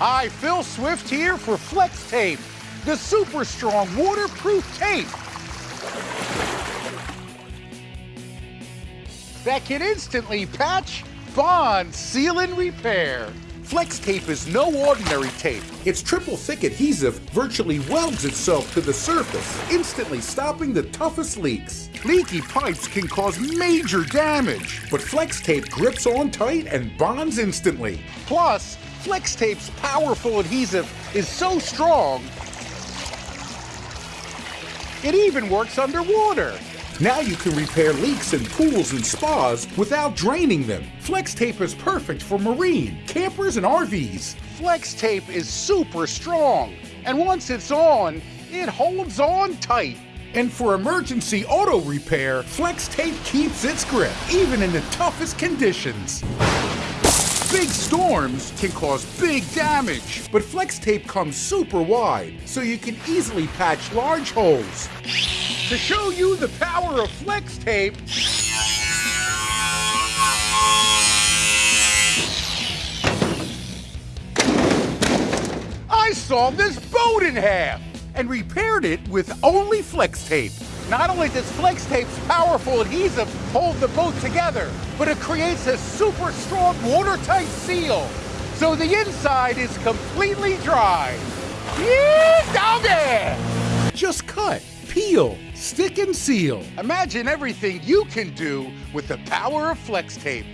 Hi, Phil Swift here for Flex Tape, the super strong waterproof tape that can instantly patch, bond, seal, and repair. Flex tape is no ordinary tape. Its triple thick adhesive virtually welds itself to the surface, instantly stopping the toughest leaks. Leaky pipes can cause major damage. But Flex Tape grips on tight and bonds instantly. Plus, Flex Tape's powerful adhesive is so strong, it even works underwater. Now you can repair leaks in pools and spas without draining them. Flex Tape is perfect for marine, campers, and RVs. Flex Tape is super strong, and once it's on, it holds on tight. And for emergency auto repair, Flex Tape keeps its grip, even in the toughest conditions. Big storms can cause big damage, but Flex Tape comes super wide, so you can easily patch large holes. To show you the power of Flex Tape, I saw this boat in half and repaired it with only Flex Tape. Not only does Flex Tape's powerful adhesive hold the boat together, but it creates a super strong watertight seal, so the inside is completely dry. Yeah, doggy! Just cut, peel, stick and seal. Imagine everything you can do with the power of Flex Tape.